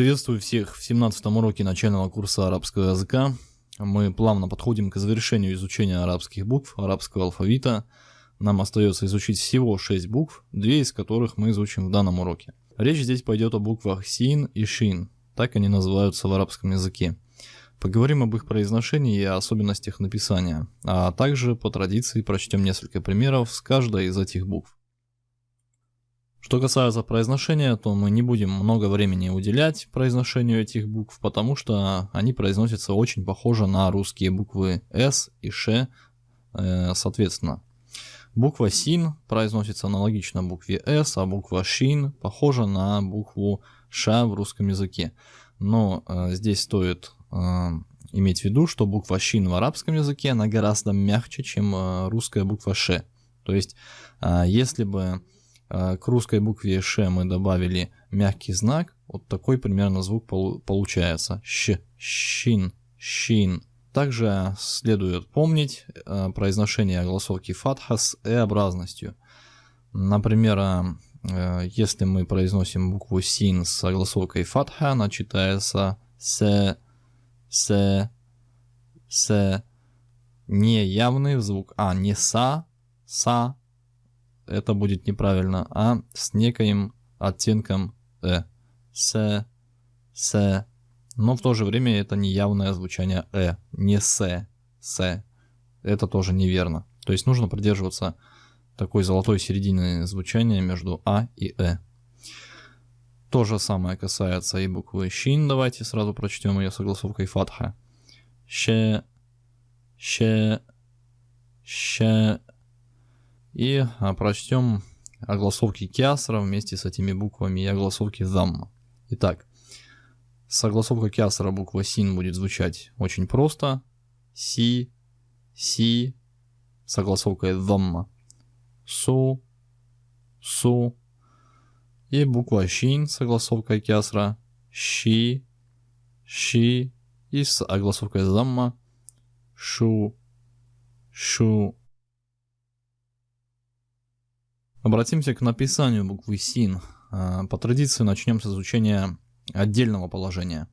Приветствую всех в 17 уроке начального курса арабского языка. Мы плавно подходим к завершению изучения арабских букв, арабского алфавита. Нам остается изучить всего 6 букв, две из которых мы изучим в данном уроке. Речь здесь пойдет о буквах син и шин, так они называются в арабском языке. Поговорим об их произношении и особенностях написания, а также по традиции прочтем несколько примеров с каждой из этих букв. Что касается произношения, то мы не будем много времени уделять произношению этих букв, потому что они произносятся очень похоже на русские буквы «с» и «ш», э, соответственно. Буква «син» произносится аналогично букве «с», а буква «шин» похожа на букву «ш» в русском языке. Но э, здесь стоит э, иметь в виду, что буква «шин» в арабском языке, она гораздо мягче, чем э, русская буква «ш». То есть, э, если бы к русской букве Ш мы добавили мягкий знак. Вот такой примерно звук получается. Щ, щин, щин. Также следует помнить а, произношение огласовки фатха с э-образностью. Например, а, если мы произносим букву син с огласовкой фатха, она читается с, с, с. Не явный звук, а не са, са, это будет неправильно, а с некоим оттенком э. С, с. Но в то же время это не явное звучание э, не с, с. Это тоже неверно. То есть нужно придерживаться такой золотой середины звучания между а и э. То же самое касается и буквы щин. Давайте сразу прочтем ее согласовкой фатха. Ще, ще, ще, и а, прочтем огласовки киасра вместе с этими буквами и огласовки замма. Итак, согласовка киасра буква син будет звучать очень просто. Си, си, согласовка замма. Су, су. И буква шин, согласовка киасра. Щи, щи. И с огласовкой замма. Шу, шу. Обратимся к написанию буквы СИН. А, по традиции начнем с изучения отдельного положения,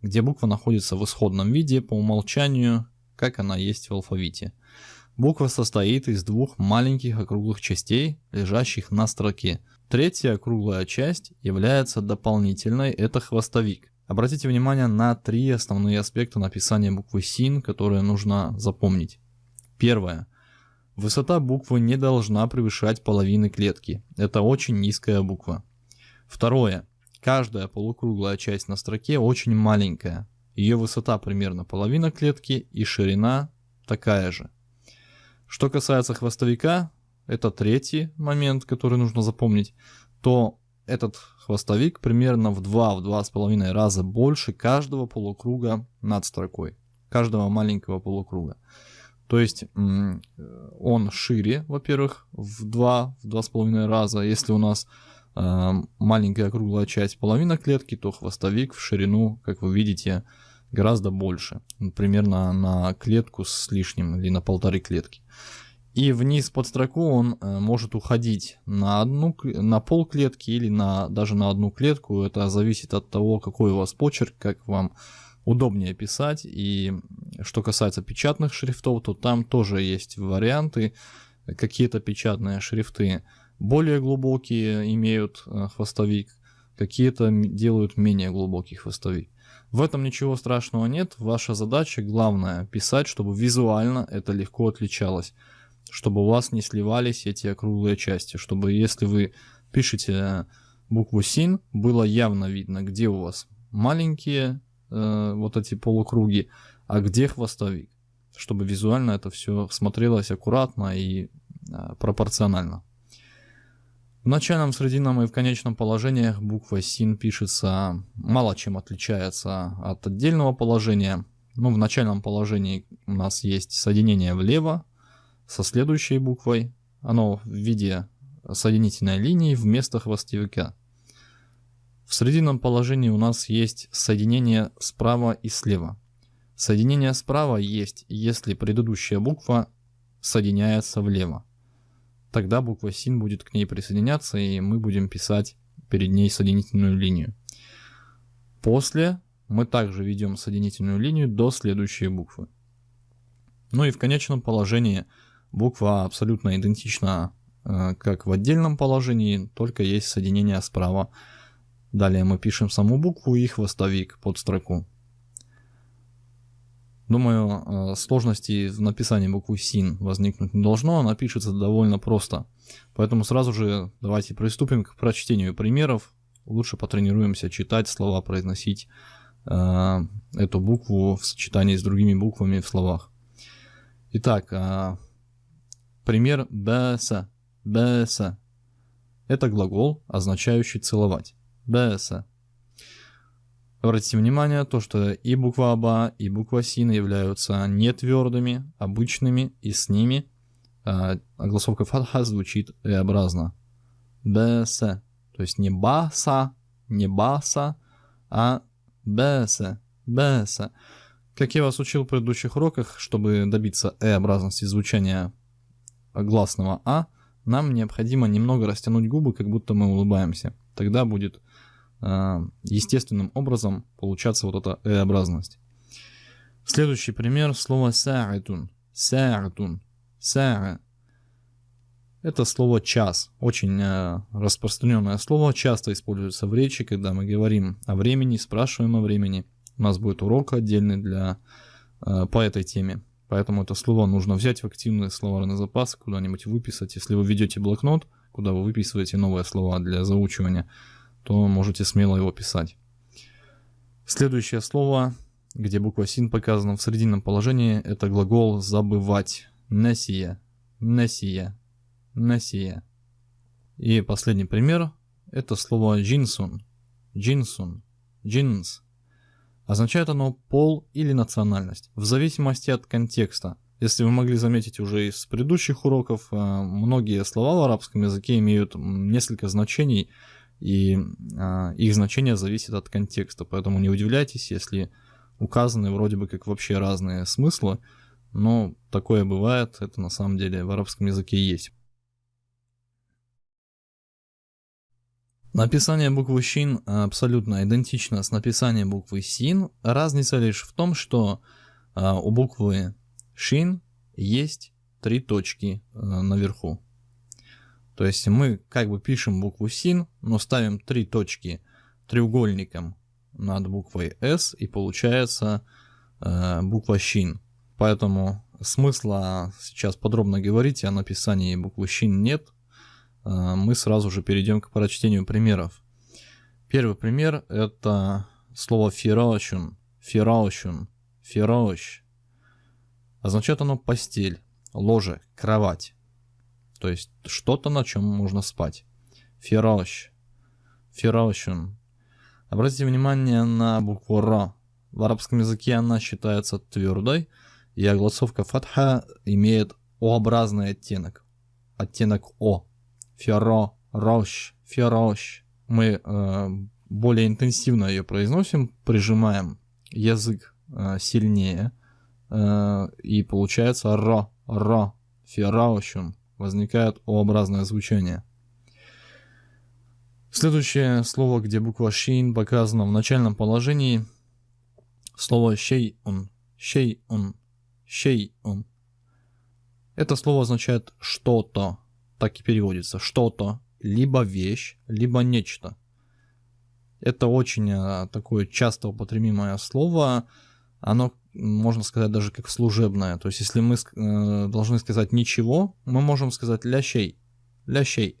где буква находится в исходном виде по умолчанию, как она есть в алфавите. Буква состоит из двух маленьких округлых частей, лежащих на строке. Третья округлая часть является дополнительной, это хвостовик. Обратите внимание на три основные аспекта написания буквы СИН, которые нужно запомнить. Первое – Высота буквы не должна превышать половины клетки. Это очень низкая буква. Второе. Каждая полукруглая часть на строке очень маленькая. Ее высота примерно половина клетки и ширина такая же. Что касается хвостовика, это третий момент, который нужно запомнить, то этот хвостовик примерно в 2-2,5 раза больше каждого полукруга над строкой, каждого маленького полукруга. То есть он шире, во-первых, в 2, в 2,5 раза. Если у нас э, маленькая круглая часть половина клетки, то хвостовик в ширину, как вы видите, гораздо больше. Примерно на клетку с лишним или на полторы клетки. И вниз под строку он э, может уходить на, одну, на пол клетки или на, даже на одну клетку. Это зависит от того, какой у вас почерк, как вам удобнее писать. И что касается печатных шрифтов, то там тоже есть варианты. Какие-то печатные шрифты более глубокие имеют э, хвостовик, какие-то делают менее глубокий хвостовик. В этом ничего страшного нет. Ваша задача главное писать, чтобы визуально это легко отличалось. Чтобы у вас не сливались эти округлые части. Чтобы если вы пишете букву СИН, было явно видно, где у вас маленькие э, вот эти полукруги, а где хвостовик, чтобы визуально это все смотрелось аккуратно и э, пропорционально. В начальном, срединном и в конечном положениях буква син пишется мало чем отличается от отдельного положения. Ну, в начальном положении у нас есть соединение влево со следующей буквой. Оно в виде соединительной линии вместо хвостовика. В срединном положении у нас есть соединение справа и слева. Соединение справа есть, если предыдущая буква соединяется влево. Тогда буква син будет к ней присоединяться, и мы будем писать перед ней соединительную линию. После мы также ведем соединительную линию до следующей буквы. Ну и в конечном положении буква абсолютно идентична э, как в отдельном положении, только есть соединение справа. Далее мы пишем саму букву и хвостовик под строку. Думаю, э, сложностей в написании буквы СИН возникнуть не должно, она пишется довольно просто. Поэтому сразу же давайте приступим к прочтению примеров. Лучше потренируемся читать слова, произносить э, эту букву в сочетании с другими буквами в словах. Итак, э, пример бэса. Бэса. Это глагол, означающий целовать. Бэса. Обратите внимание, то, что и буква Аба, и буква Син являются не твердыми, обычными, и с ними а, огласовка фатха звучит и-образно. Бэсэ. То есть не баса, не баса, а бэсэ, бэсэ. Как я вас учил в предыдущих уроках, чтобы добиться э-образности звучания гласного а, нам необходимо немного растянуть губы, как будто мы улыбаемся. Тогда будет э, естественным образом получаться вот эта э-образность. Следующий пример слово са'атун. Са'атун. Са'а. Это слово час. Очень э, распространенное слово, часто используется в речи, когда мы говорим о времени, спрашиваем о времени. У нас будет урок отдельный для, э, по этой теме. Поэтому это слово нужно взять в активный словарный запас, куда-нибудь выписать. Если вы ведете блокнот, куда вы выписываете новые слова для заучивания, то можете смело его писать. Следующее слово, где буква син показана в срединном положении, это глагол забывать. Несия. Несия. Несия. И последний пример – это слово джинсун. Джинсун. Джинс. Означает оно пол или национальность, в зависимости от контекста. Если вы могли заметить уже из предыдущих уроков, э, многие слова в арабском языке имеют несколько значений, и э, их значение зависит от контекста. Поэтому не удивляйтесь, если указаны вроде бы как вообще разные смыслы, но такое бывает, это на самом деле в арабском языке есть. Написание буквы Шин абсолютно идентично с написанием буквы Син. Разница лишь в том, что а, у буквы Шин есть три точки а, наверху. То есть мы как бы пишем букву Син, но ставим три точки треугольником над буквой S и получается а, буква Шин. Поэтому смысла сейчас подробно говорить о написании буквы Шин нет. А, мы сразу же перейдем к прочтению примеров. Первый пример это слово фираушун, фираушун, фирауш. Означает оно постель, ложе, кровать. То есть что-то, на чем можно спать. Фирауш, фираушун. Обратите внимание на букву Ра. В арабском языке она считается твердой, и огласовка фатха имеет О-образный оттенок. Оттенок О. Феро, рош, ферош. Мы э, более интенсивно ее произносим, прижимаем язык э, сильнее, э, и получается ро, ро, фераушун. Возникает О-образное звучание. Следующее слово, где буква шин показана в начальном положении, слово шей-ун, шей-ун, шей-ун. Это слово означает что-то, так и переводится. Что-то, либо вещь, либо нечто. Это очень а, такое часто употребимое слово. Оно, можно сказать, даже как служебное. То есть, если мы э, должны сказать ничего, мы можем сказать лящей. Лящей.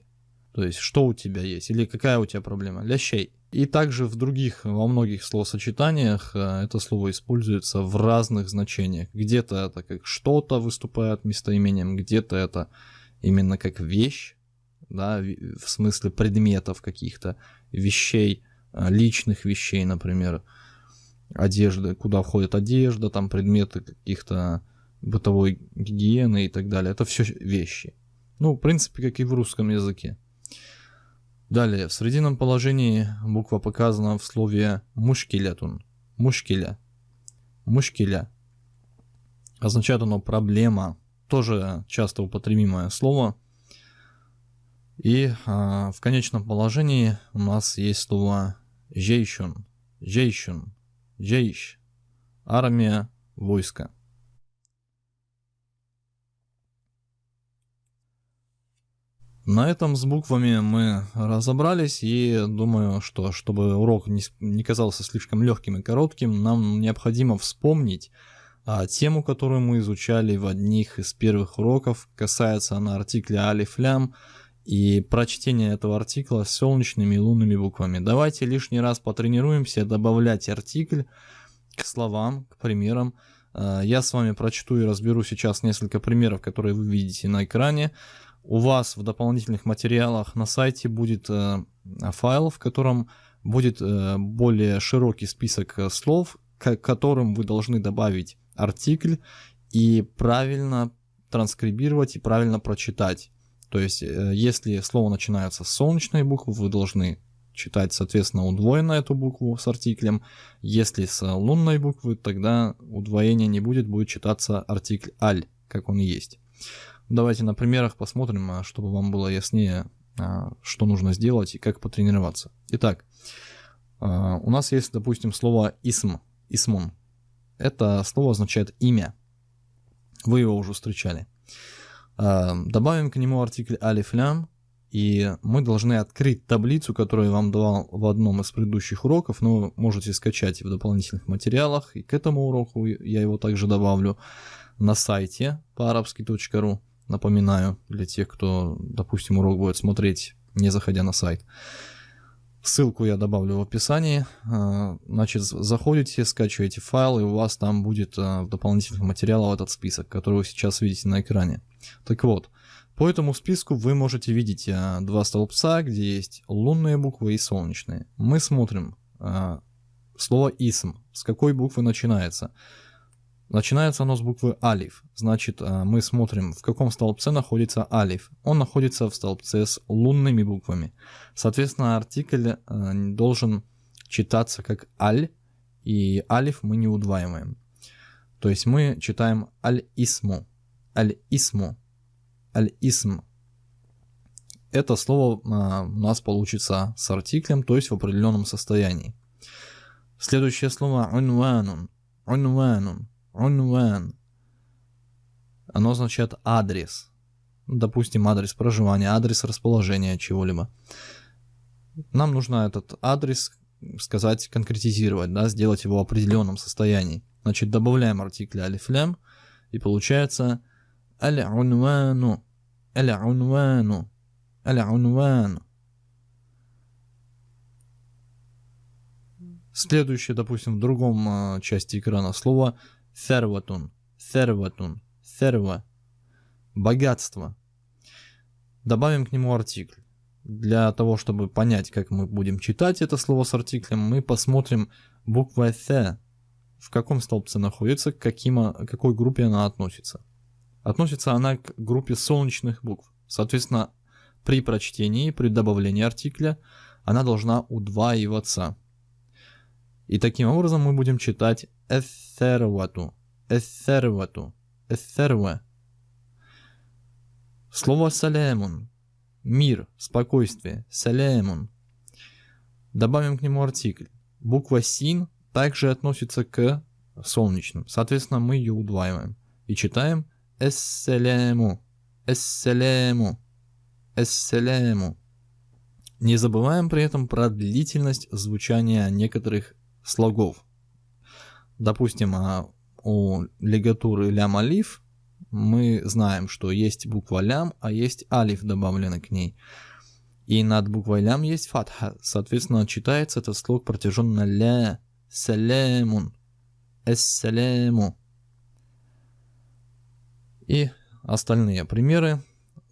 То есть, что у тебя есть, или какая у тебя проблема. Лящей. И также в других, во многих словосочетаниях э, это слово используется в разных значениях. Где-то это как что-то выступает местоимением, где-то это именно как вещь, да, в смысле предметов каких-то, вещей, а, личных вещей, например, одежды, куда входит одежда, там предметы каких-то бытовой гигиены и так далее. Это все вещи. Ну, в принципе, как и в русском языке. Далее, в срединном положении буква показана в слове мушкилятун. Мушкиля. Мушкиля. Означает оно проблема, тоже часто употребимое слово. И а, в конечном положении у нас есть слово «жейшун». джейшун, джейш, армия, войско. На этом с буквами мы разобрались и думаю, что чтобы урок не, казался слишком легким и коротким, нам необходимо вспомнить а, тему, которую мы изучали в одних из первых уроков. Касается она артикля алиф лям и прочтения этого артикла с солнечными и лунными буквами. Давайте лишний раз потренируемся добавлять артикль к словам, к примерам. А, я с вами прочту и разберу сейчас несколько примеров, которые вы видите на экране у вас в дополнительных материалах на сайте будет э, файл, в котором будет э, более широкий список э, слов, к которым вы должны добавить артикль и правильно транскрибировать и правильно прочитать. То есть, э, если слово начинается с солнечной буквы, вы должны читать, соответственно, удвоенно эту букву с артиклем. Если с лунной буквы, тогда удвоения не будет, будет читаться артикль аль, как он есть. Давайте на примерах посмотрим, а, чтобы вам было яснее, а, что нужно сделать и как потренироваться. Итак, у нас есть, допустим, слово «исм», «исмун». Это слово означает «имя». Вы его уже встречали. Добавим к нему артикль алиф лям, и мы должны открыть таблицу, которую я вам давал в одном из предыдущих уроков, но вы можете скачать в дополнительных материалах, и к этому уроку я его также добавлю на сайте по арабский.ру. Напоминаю, для тех, кто, допустим, урок будет смотреть, не заходя на сайт. Ссылку я добавлю в описании. А, значит, заходите, скачиваете файл, и у вас там будет а, дополнительных материалах этот список, который вы сейчас видите на экране. Так вот, по этому списку вы можете видеть а, два столбца, где есть лунные буквы и солнечные. Мы смотрим слово «исм». С какой буквы начинается? Начинается оно с буквы алиф. Значит, э, мы смотрим, в каком столбце находится алиф. Он находится в столбце с лунными буквами. Соответственно, артикль э, должен читаться как аль, и алиф мы не удваиваем. То есть мы читаем аль-исму, аль-исму, аль-исм. Это слово э, у нас получится с артиклем, то есть в определенном состоянии. Следующее слово унванун, унванун. Унван. Оно означает адрес. Допустим, адрес проживания, адрес расположения чего-либо. Нам нужно этот адрес сказать, конкретизировать, да, сделать его в определенном состоянии. Значит, добавляем артикль алифлям, и получается аль-унвану, аль-унвану, аль-унвану. Следующее, допустим, в другом э, части экрана слово Серватун, серватун, серва. Богатство. Добавим к нему артикль. Для того, чтобы понять, как мы будем читать это слово с артиклем, мы посмотрим буква «th», в каком столбце находится, к каким, какой группе она относится. Относится она к группе солнечных букв. Соответственно, при прочтении, при добавлении артикля, она должна удваиваться. И таким образом мы будем читать эссервату, эссервату, эссерва. Слово салямун, мир, спокойствие, салямун. Добавим к нему артикль. Буква син также относится к солнечным. Соответственно, мы ее удваиваем. И читаем эсселяму, эсселяму, эсселяму. Не забываем при этом про длительность звучания некоторых слогов. Допустим, а, у лигатуры лям алиф мы знаем, что есть буква лям, а есть алиф добавлены к ней. И над буквой лям есть фатха. Соответственно, читается этот слог протяженно ля, салямун, эссаляму. И остальные примеры.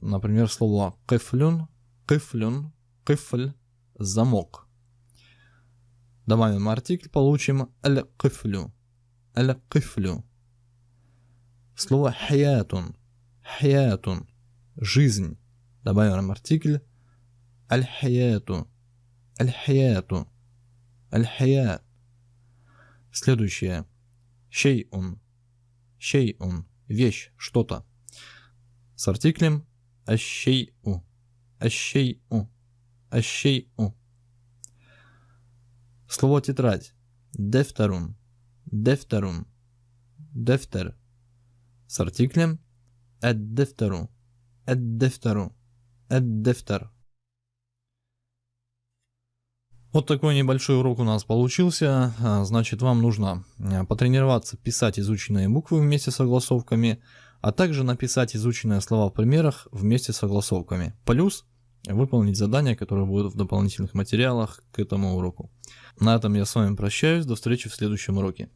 Например, слово кыфлюн, кыфлюн, кыфль, замок. Добавим артикль, получим аль-кыфлю. Аль-кыфлю. Слово хаятун. Хаятун. Жизнь. Добавим артикль. Аль-хаяту. Аль-хаяту. Аль-хаят. Следующее. Шейун. Шейун. Вещь, что-то. С артиклем ащейу. Ащейу. Ащейу. Слово тетрадь. Дефтерум. Дефтерум. Дефтер. С артиклем Эд дефтеру. Эд дефтеру. эд дефтер. Вот такой небольшой урок у нас получился. А, значит, вам нужно а, потренироваться писать изученные буквы вместе с согласовками, а также написать изученные слова в примерах вместе с согласовками. Плюс выполнить задания, которые будут в дополнительных материалах к этому уроку. На этом я с вами прощаюсь. До встречи в следующем уроке.